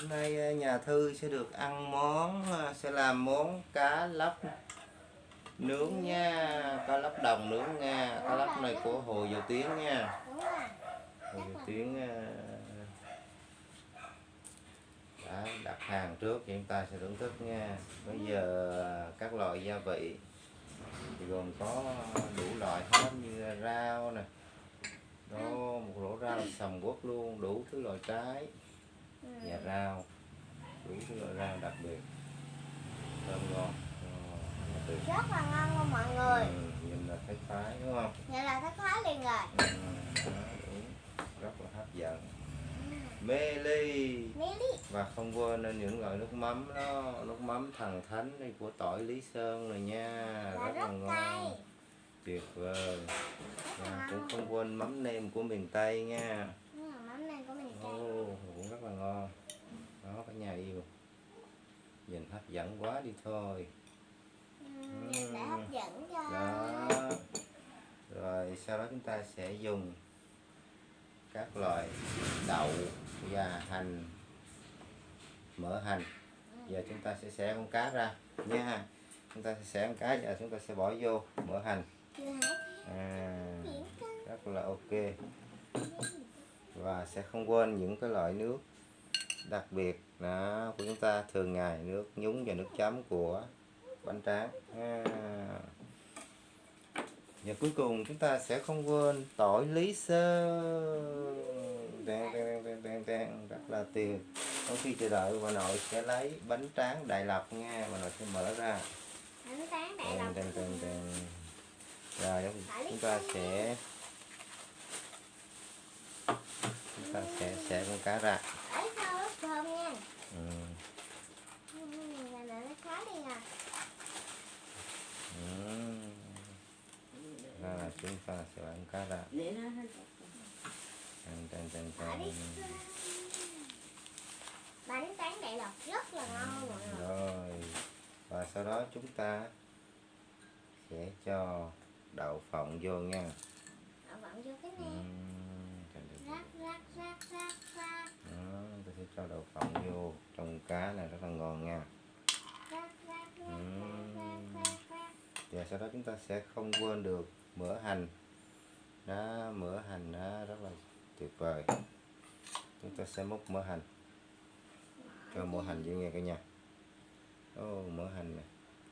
hôm nay ờ, nhà thư sẽ được ăn món ờ, sẽ làm món cá lóc nướng nha, cá lóc đồng nướng nha, cá lóc này của hồ dầu tiếng nha. Hồ dầu tiếng ờ, đã đặt hàng trước thì chúng ta sẽ thưởng thức nha. Bây giờ các loại gia vị thì gồm có đủ loại hết như rau nè đó một rổ rau sầm quốc luôn, đủ thứ loại trái và rau đủ thứ loại rau đặc biệt. Thơm ngon rất là là ngon luôn mọi người. Ừ, nhìn là thấy khoái đúng không? Vậy là thấy khóa liền rồi. Ừ, đó, rất là hấp dẫn. Mê ly và không quên những loại nước mắm đó nước mắm thần thánh này của tỏi lý sơn này nha. Là rất là rất ngon. cay. Tuyệt vời. Và là cũng ngon. không quên mắm nêm của miền tây nha. Ừ, mắm này của cay Ồ, cũng rất là ngon. Đó cả nhà yêu. Nhìn hấp dẫn quá đi thôi. Ừ, nhìn đã hấp dẫn cho đó. Rồi sau đó chúng ta sẽ dùng các loại đậu và hành mỡ hành. Giờ chúng ta sẽ xẻ con cá ra nha chúng ta sẽ xẻ con cá và chúng ta sẽ bỏ vô mỡ hành. Hả à, rất là ok. Và sẽ không quên những cái loại nước đặc biệt đó của chúng ta thường ngày nước nhúng và nước chấm của bánh tráng. À. và cuối cùng chúng ta sẽ không quên tỏi lý sơn. Đen đen đen đen đen rất là tuyệt. Trong khi chờ đợi bà nội sẽ lấy bánh tráng đại lộc nha. Bà nội sẽ mở ra. Bánh tráng đại đen đen đen rồi chúng ta sẽ chúng ta sẽ xẻ con cá ra ấy sao rất thơm nha. Ừ. Ừ, là là nó khóa liền à. Ừ. Ra là chúng ta sẽ bán cá ra. Để nó hết. Đen Ở đi. Đen bánh tráng đại lộc rất là ngon mọi người. Rồi. Và sau đó chúng ta sẽ cho đậu phộng vô nha. Ở vẫn vô cái ừ. này đen. rắc rắc rắc rắc rắc cho đậu phộng vô trong cá này rất là ngon nha. Ừ. và sau đó chúng ta sẽ không quên được mỡ hành. Đó mỡ hành đó rất là tuyệt vời. Chúng ta sẽ múc mỡ hành. Cho mỡ hành vô nghe cả nhà. Ô mỡ hành này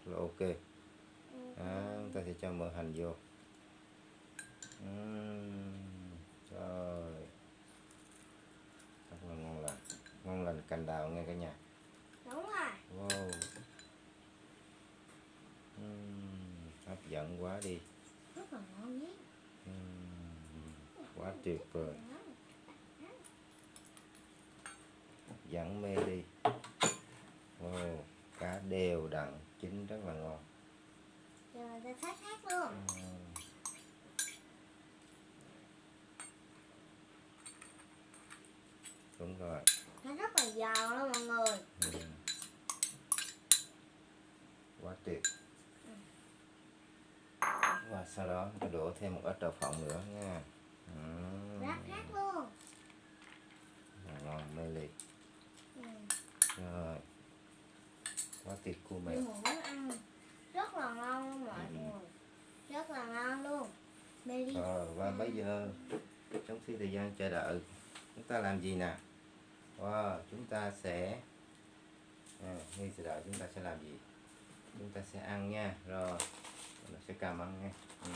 là ok. Đó, chúng ta sẽ cho mỡ hành vô. Ừm, trời rất là ngon ngon lành cành đào nghe cả nhà. Đúng rồi. Wow. Ừm, hấp dẫn quá đi. Rất là ngon nhé. Ừm, quá tuyệt vời. Hấp dẫn mê đi. Wow cá đều đặn chín rất là ngon. Rồi ta thác thác luôn Ừm. đúng rồi rất giòn luôn mọi người. Ừm. quá tuyệt. Và sau đó ta đổ thêm một ít đậu phộng nữa nha. Ừm. rắc rắc luôn. Rất ngon mê ly ừ. rồi. Quá tuyệt của mẹ. Muốn ăn. Rất là ngon luôn mọi Ừ. người. Rất là ngon luôn. Meli rồi và bây giờ? Trong khi thời gian chờ đợi chúng ta làm gì nè wow, chúng ta sẽ à, ngay chờ đợi chúng ta sẽ làm gì? Chúng ta sẽ ăn nha. Rồi nó sẽ cầm ăn nha. Ừ.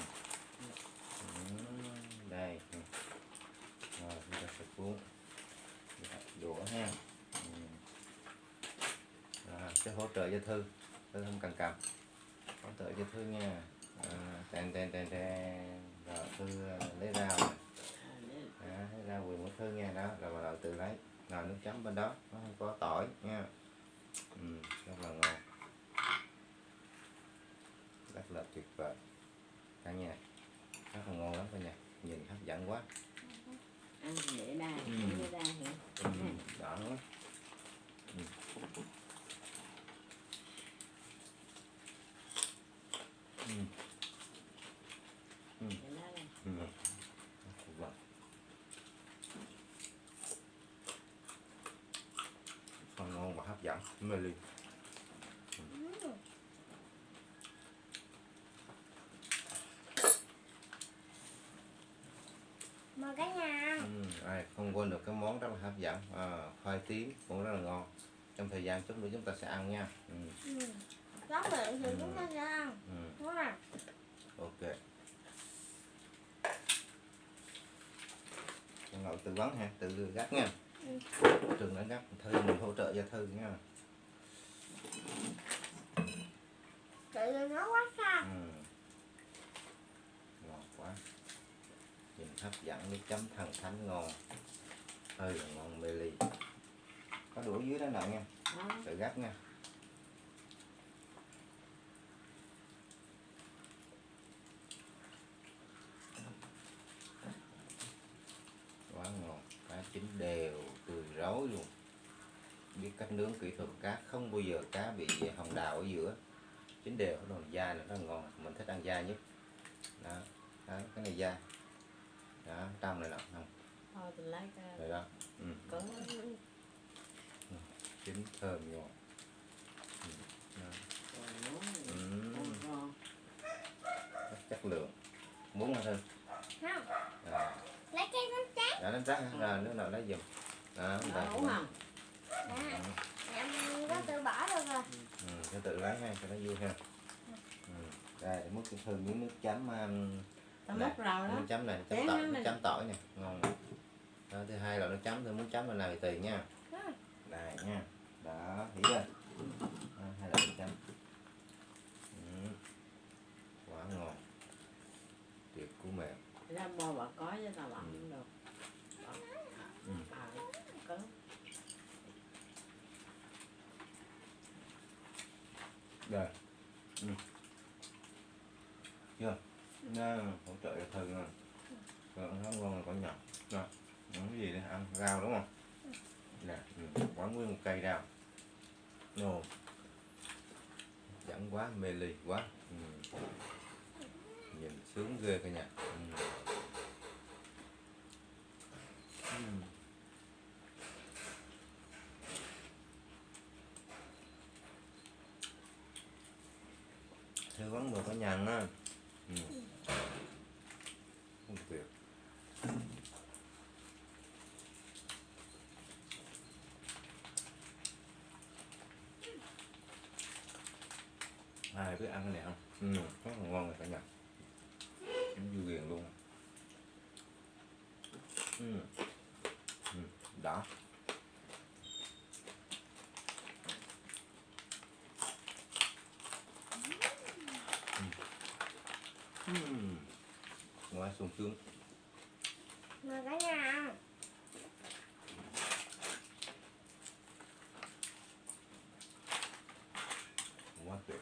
Ừ, đây. Ừ. rồi chúng ta sẽ cuốn. Đũa ha. Ừ. sẽ hỗ trợ cho thư. Thư không cần cầm. Hỗ trợ cho thư nha. À, tèn tèn tèn tèn. Rồi thư à, lấy ra nè. Đó, lấy quyền của thư nha. Đó rồi bắt đầu tự lấy là nước chấm bên đó nó không có tỏi nha. Ừ, rất là ngon. Rất là tuyệt vời. Cả nhà rất là ngon lắm cả nhà. Nhìn hấp dẫn quá ăn để đa Ừ. để đa hả ừ, đỏ quá ừ. Ừ. Ừ. để đa này Ừ. Vâng hấp dẫn mê ly. Mời cả nhà ừ, ai không quên được cái món rất là hấp dẫn à, khoai tím cũng rất là ngon trong thời gian chút nữa chúng ta sẽ ăn nha ừ, Ừ. Miệng thì Ừ. chúng ta sẽ ăn. ừ, Đúng không? ok Con ngồi tư vấn ha tự gắt nha. Trường đã gắt thư mình hỗ trợ cho thư nha. Chị đừng nói quá xa. ừ. ngon quá. Nhìn hấp dẫn nước chấm thần thánh ngon. Hơi là ngon mê ly. Có đũa dưới đó nè nha. Tự gắt nha quá ngon cá chín đều tươi rối luôn biết cách nướng kỹ thuật cá không bao giờ cá bị hồng đào ở giữa chín đều cái đồ da này rất là ngon mình thích ăn da nhất đó đấy, cái này da đó trong này nè không thôi lấy cái rồi đó ừ. cứng chín thơm ngon ừ. đó. rồi Ừ. ngon rất chất lượng muốn hả thư Không. à, Lấy cái bánh tráng. đã đánh rác ra nước nào lấy giùm đó Đó, rồi không Đó. Ừ. Em có tự bỏ được rồi. ừ, tự lấy ha cho nó vui ha. Ừ. đây múc cái thư miếng nước chấm um, múc rồi đó. nước chấm này chấm tỏi nó nước chấm tỏi nè. Ngon đó, thứ hai là nước chấm tôi muốn chấm là nào thì tùy nha. Ừ. này nha. Đó hiểu chưa? Đó, hai loại nước chấm. Ừ. quá ngon. Tuyệt cú mềm ra mua bà có với tao bận cũng được Ừ. à, cứng đây. ừ. chưa nó hỗ trợ cho thân rồi. Còn nó ngon là còn nhỏ Rồi. cái gì đây ăn rau đúng không nè ừ. quán nguyên một cây rau nồ chẳng quá, mê ly quá ừ. nhìn sướng ghê cả nhà ừ. Ừ. Thư vấn được cả nhà á ừ. không tuyệt ai biết ăn cái này không ừ, rất là ngon rồi cả nhà chấm dưa ghiền luôn ừ. Ừ. đã. ừ. ừ. ngoài sung sướng Mời cả nhà ăn. quá tuyệt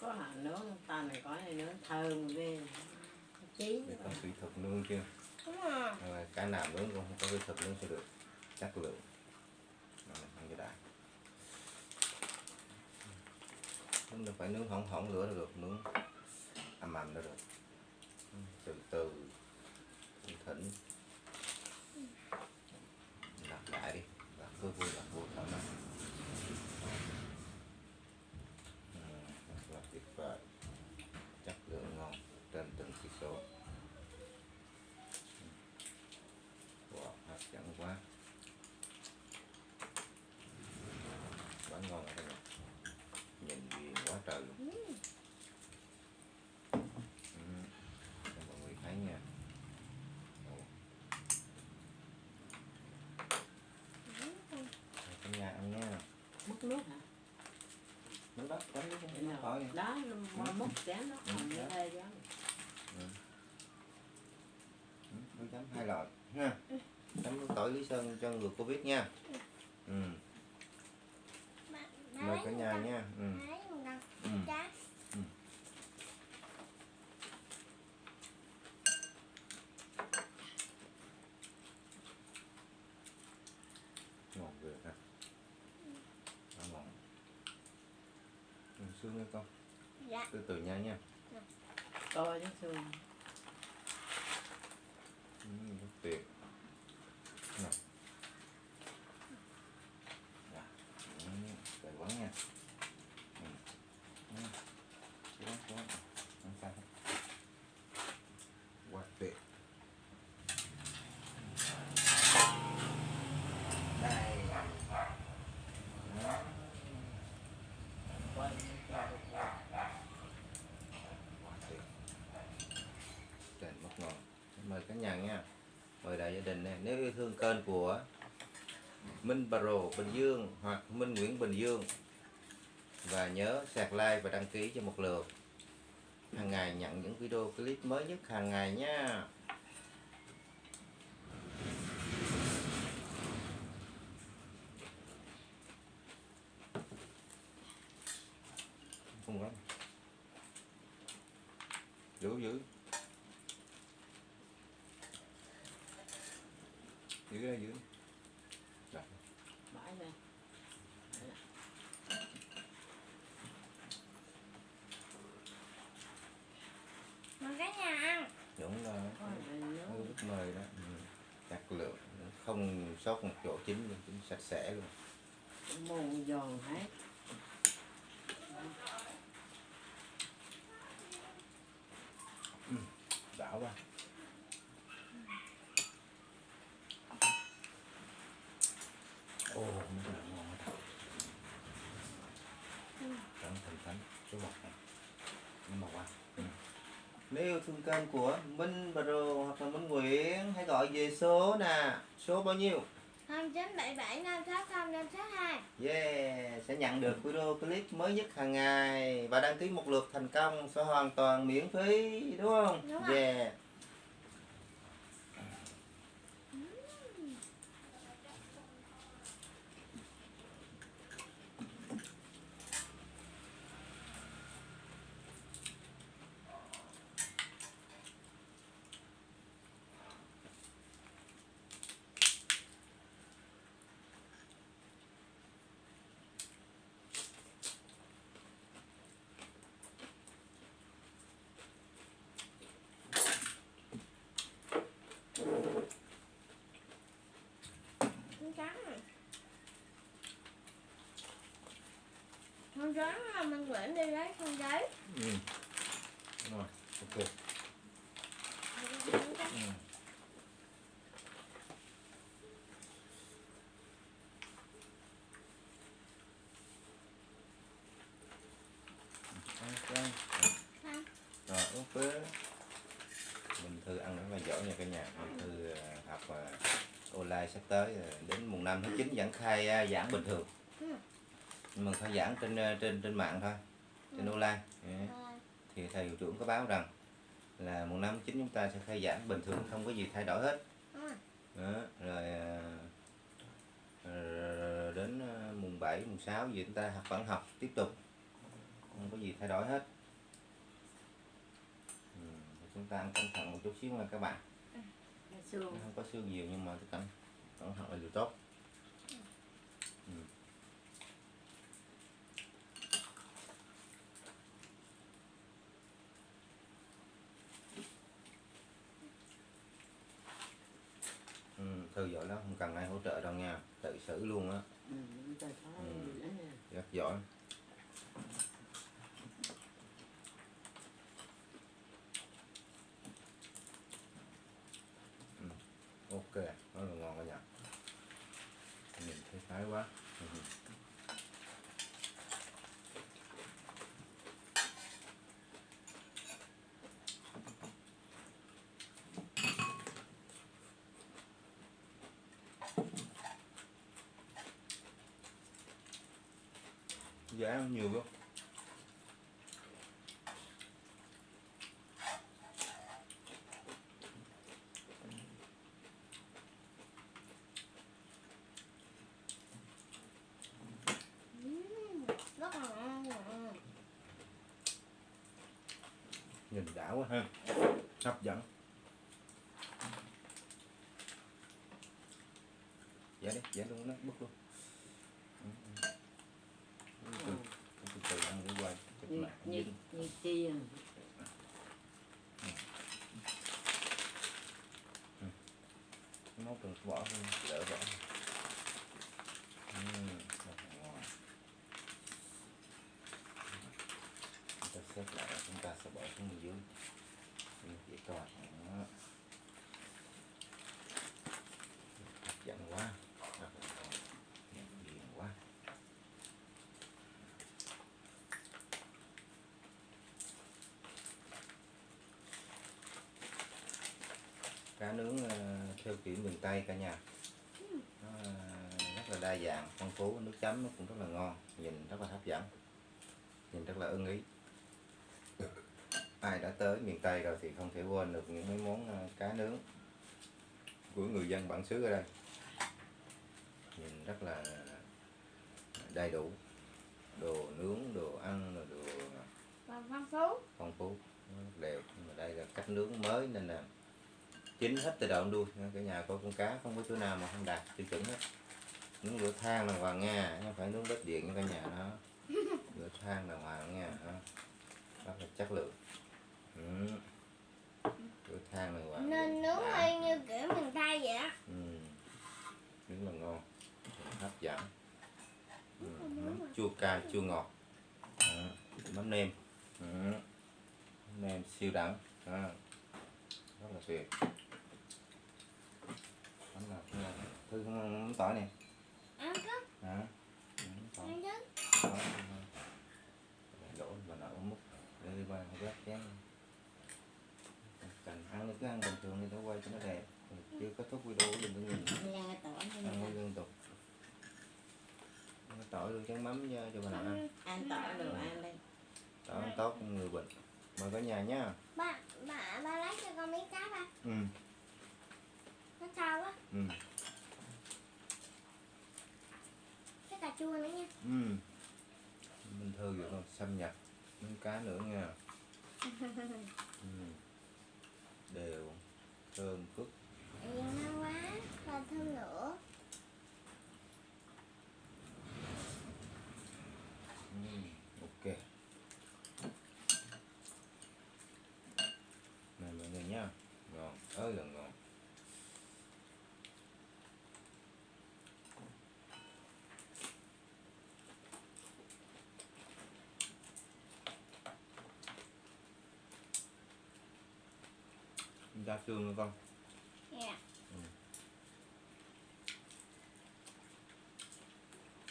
có hàng nướng tao này có này nướng thơm ghê chí để có kỹ thuật nướng chưa? Đúng rồi. Rồi, cái nào nướng cũng không có kỹ thuật nướng sẽ được. Chất lượng. Rồi, ăn cái đã. Không được phải nướng hỏng hỏng lửa được nướng ầm ầm được. Từ từ thỉnh. Đặt lại đi. Đặt cứ vui đặt vui thoải mái Ừ, rất là tuyệt vời chất lượng ngon trên từng chỉ số wow, hấp dẫn quá quá ngon rồi đây nhìn ghiền quá trời luôn ừ. cho mọi người thấy nha Ồ. Rồi, cả nhà ăn nha múc nước hả nước đó mua múc chén đó còn như thế đó. Ừ, nước chấm hai loại ha. Chấm tỏi lý sơn cho người covid nha. Ừ. Mời cả nhà nha. Ừ. Bà lấy một con. Ừ. Tráng. ngon ghê ha Quá ngon ừ, xương nha con Dạ. từ từ nha nha coi chứ xương ừ, rất tuyệt Nè. Dạ các nhà nha mời đại gia đình nè, nếu yêu thương kênh của Minh Baro Bình Dương hoặc Minh Nguyễn Bình Dương và nhớ sạc like và đăng ký cho một lượt. Hàng ngày nhận những video clip mới nhất hàng ngày nha. Không lắm dữ dữ giữ ra giữ Rồi. bãi đây Mà cả nhà ăn. đúng là có này nướng hơi bất mời đó ừ. chặt lượng không sót một chỗ chín luôn chín sạch sẽ luôn. Mù giòn hết đảo qua ô nó là ngon quá thật cẩn thận thánh số một này nhưng mà qua ừ nếu yêu thương kênh của Minh Bro hoặc là Minh Nguyễn hãy gọi về số nè số bao nhiêu 0977 560 562. Yeah, sẽ nhận được video clip mới nhất hàng ngày và đăng ký một lượt thành công sẽ hoàn toàn miễn phí đúng không? Đúng rồi. Yeah. Con trắng này. Con trắng à, mình Nguyễn đi lấy con giấy. Ừ. Rồi, ok. Ừ. Ok. Ăn. Rồi, ok. Mình Thư ăn rất là giỏi nha cả nhà. Mình Thư à, học à, online sắp tới à, đến mùng 5 tháng 9 vẫn khai giảng bình thường. Ừ. Nhưng mà khai giảng trên à, trên trên mạng thôi, trên online. Yeah Rồi. thì thầy hiệu trưởng có báo rằng là mùng năm tháng chín chúng ta sẽ khai giảng bình thường không có gì thay đổi hết Ừ. đó, rồi rồi đến mùng 7, mùng 6 gì chúng ta học vẫn học tiếp tục không có gì thay đổi hết ừ, chúng ta ăn cẩn thận một chút xíu nha các bạn không có xương nhiều nhưng mà cái cẩn cẩn thận là điều tốt ừ. Ừ, thư giỏi lắm không cần ai hỗ trợ đâu nha tự xử luôn á ừ, Ừ. rất giỏi Ừ, ok rất là ngon cả nhà nhìn thấy thái quá Ừ giá nhiều không? Nhìn đã quá ha. Hấp dẫn. Dạ đi dạ luôn nó bứt luôn Ừ, ừ. từ Ừ. từ từ ăn đi quay chụp như lại như dính như chiên móc từ vỏ luôn đỡ vỏ ừ, rất là ngon. chúng ta xếp lại và chúng ta sẽ bỏ xuống bên dưới như dễ coi đó hấp dẫn quá rất là ngon nhận diện quá cá nướng ờ, theo kiểu miền Tây cả nhà. Nó rất là đa dạng phong phú nước chấm nó cũng rất là ngon nhìn rất là hấp dẫn nhìn rất là ưng ý. Ai đã tới miền Tây rồi thì không thể quên được những mấy món ờ, cá nướng của người dân bản xứ ở đây. Nhìn rất là đầy đủ đồ nướng đồ ăn đồ phong phú. phong phú đều nhưng mà đây là cách nướng mới nên là chín hết từ đầu đuôi. Cả nhà có con cá không có chỗ nào mà không đạt tiêu chuẩn hết. Nướng lửa than đàng hoàng nha không phải nướng bếp điện nha cả nhà nó lửa than đàng hoàng nha rất là chất lượng. Ừ. lửa than đàng hoàng nên nướng hơi như kiểu miền Tây vậy á. Ừ. nướng là ngon. Hấp dẫn. Ừ. mắm chua cay chua ngọt. Đó. mắm nêm. Ừ. mắm nêm siêu đẳng. Đó. rất là tuyệt mắm nào cũng là thư mắm tỏi này ăn có hả? Ừ, tỏi. Đổ vào nồi múc để đi qua gác chén. Cần ăn thì cứ ăn bình thường đi nó quay cho nó đẹp. Ừ, chưa kết thúc video đừng có nhìn. Ăn mới liên tục. Tỏi luôn chén mắm cho bà nào ăn. Ăn tỏi đồ ăn đi. tỏi ăn tốt người bệnh mời cả nhà nhá ba ba ba lấy cho con miếng cá ba. Ừ. Nó sao quá. Ừ cái cà chua nữa nha. Ừ. Mình thư rồi con xâm nhập miếng cá nữa nha. Ừ. đều thơm vì ngon quá và thơm nữa ừ. ok này mọi người nhá ngon ơi là ngon ra xương nữa con. Dạ.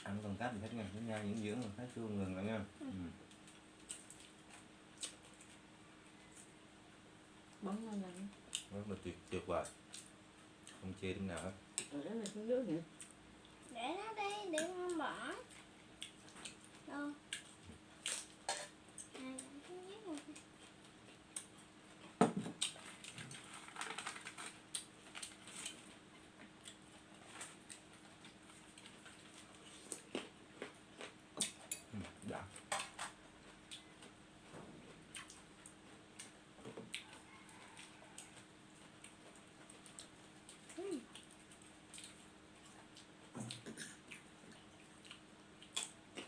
Ăn còn cắt thì hết nha cái nha những dưỡng còn thái xương ngừng lại nha. Ừ. Bấm lên lên. rất là tuyệt tuyệt vời. Không chê điểm nào hết. Đó là xuống nước để nó đi để không bỏ. Đâu à, cái nhát này.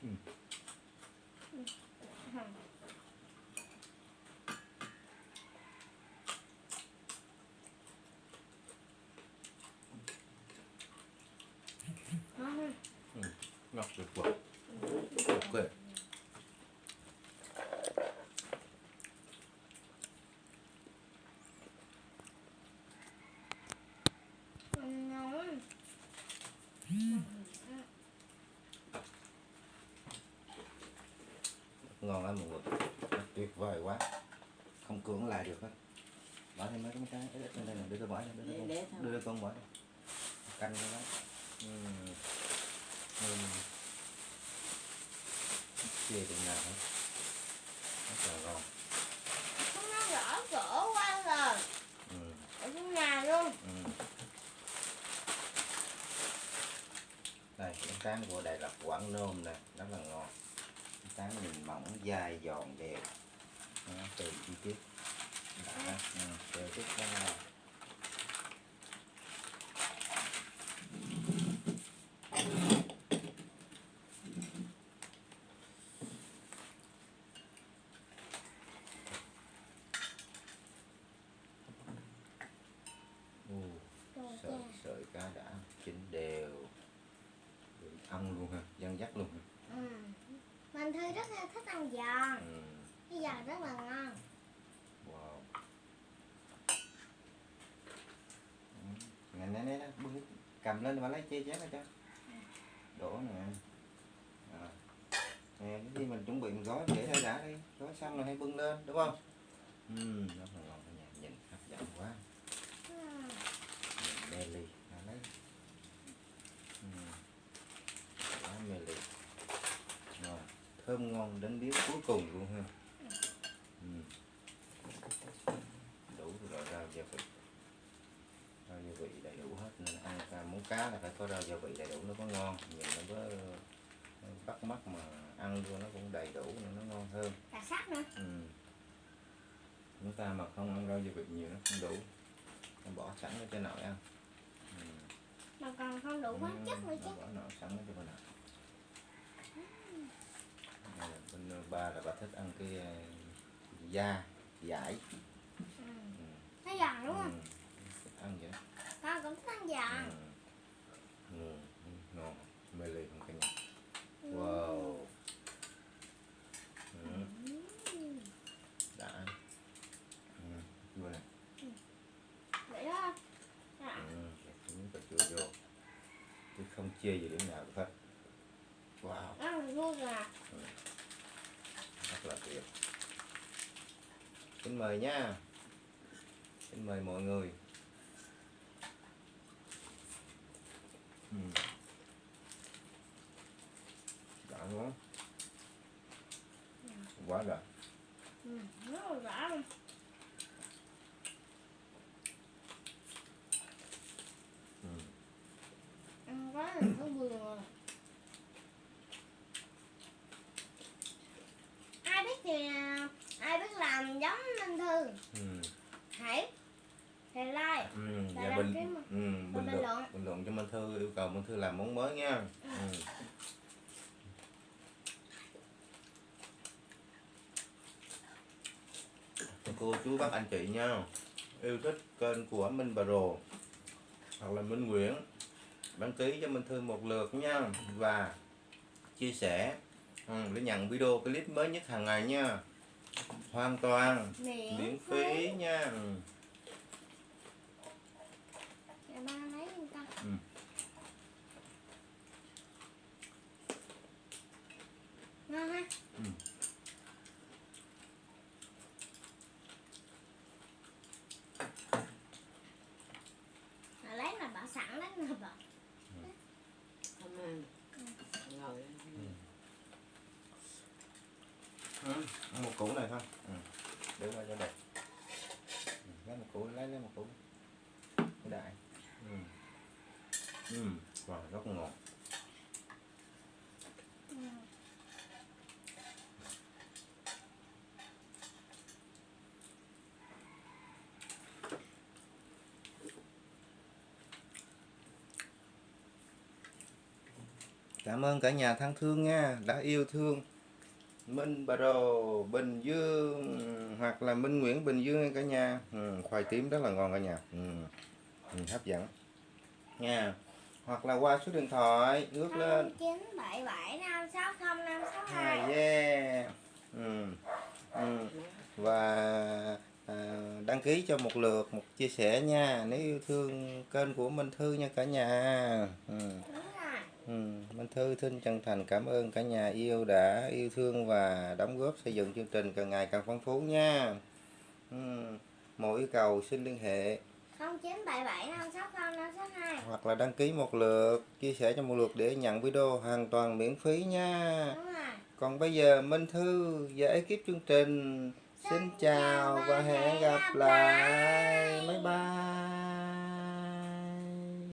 ừ. đã ngon ngọt tuyệt vời ok ngon ngon lắm mọi người. Tuyệt vời quá. Không cưỡng lại được hết bỏ thêm mấy cái cái ít lên đây này đưa tôi bỏ đây đưa Để để con bỏ canh cái đó ừ. Ừ. chê điểm nào hết. Rất là ngon. Nó rõ cửa qua rồi. Ừ. ở trong nhà luôn. Ừ. đây cái tráng của Đài Lạt Quảng Nôm này rất là ngon. Cái tráng nhìn mỏng dai giòn đẹp. Từ chi tiết. Đã ừ, từ tiết ra Ồ, Rồi sợi cha. sợi cá đã chín đều. Ăn luôn ha dân dắt luôn ha. Ừ. mình thư rất là thích ăn giòn ừ. cái giòn rất là ngon. Wow. Ngày nay nè bưng cầm lên mà lấy chê chén ra cho. Đổ nè. À. nè gì mình chuẩn bị mình gói để ra đã đi. Gói xong rồi hay bưng lên đúng không? Ừ rất là ngon cả nhà nhìn hấp dẫn quá ừ. nhìn Meli à, lấy ừ. Đó, Meli rồi thơm ngon đến biết cuối cùng luôn ha. Ừ. đủ rồi rau gia vị. Rau gia vị đầy đủ hết nên ăn ca muốn cá là phải có rau gia vị đầy đủ nó có ngon. Nhìn nó có nó bắt mắt mà ăn vô nó cũng đầy đủ nên nó ngon hơn. Cà sắc nữa. Ừ. chúng ta mà không ăn rau gia vị nhiều nó không đủ. Nó bỏ sẵn ở trên nồi ăn. Ừ. mà còn không đủ khoáng chất nữa chứ. bỏ nồi sẵn ở trên nồi Này là bên ờ, ba là bà thích ăn cái ờ, da dải ừ. ừ. nó giòn đúng không Ừ. Ăn vậy con cũng thích ăn giòn ừ. Ừ. ừ, ngon mê ly không cả nhà Ừ. wow ừ. Ừ. đã ừ. vô nè vậy đó à, ừ. kẹp miếng cà chua vô chứ không chê gì điểm nào hết wow ăn luôn à rất là tuyệt xin mời nha. Xin mời mọi người ừ. đã quá quá đã ừ. rất là rõ luôn ừ. ăn quá là nó buồn rồi ai biết thì à, ai biết làm giống Minh Thư Ừ. hãy thì like Ừ. Và Và đăng bình ừ. bình bình luận luận. bình luận cho Minh Thư yêu cầu Minh Thư làm món mới nha Ừ. ừ. cô chú bác anh chị nha yêu thích kênh của Minh Bà Rồ hoặc là Minh Nguyễn đăng ký cho Minh Thư một lượt nha và chia sẻ ừ, để nhận video clip mới nhất hàng ngày nha hoàn toàn miễn, miễn phí nha ừ. Dạ, ba lấy giùm con Ừ. ngon ha Ừ. lấy là bỏ sẵn lấy là bỏ không ăn ngồi Ừ. một củ này thôi ừ. để qua cho đẹp ừ. lấy một củ lấy lấy một củ đại ừ. Ừ. Wow, rất ngọt ừ. Cảm ơn cả nhà thân thương nha đã yêu thương Minh Bà Rồ Bình Dương hoặc là Minh Nguyễn Bình Dương cả nhà ừ, khoai tím rất là ngon cả nhà ừ. Ừ, hấp dẫn nha hoặc là qua số điện thoại ngước lên chín bảy bảy năm sáu không năm sáu à, hai yeah ừ. Ừ. và à, đăng ký cho một lượt một chia sẻ nha nếu yêu thương kênh của Minh Thư nha cả nhà ừ. Ừ, Minh Thư xin chân thành cảm ơn cả nhà yêu đã yêu thương và đóng góp xây dựng chương trình càng ngày càng phong phú nha. Ừ, mọi yêu cầu xin liên hệ không chín bảy bảy năm sáu không năm sáu hai hoặc là đăng ký một lượt, chia sẻ cho một lượt để nhận video hoàn toàn miễn phí nha. đúng rồi Còn bây giờ Minh Thư và ekip chương trình xin chào và hẹn gặp lại. Bye bye.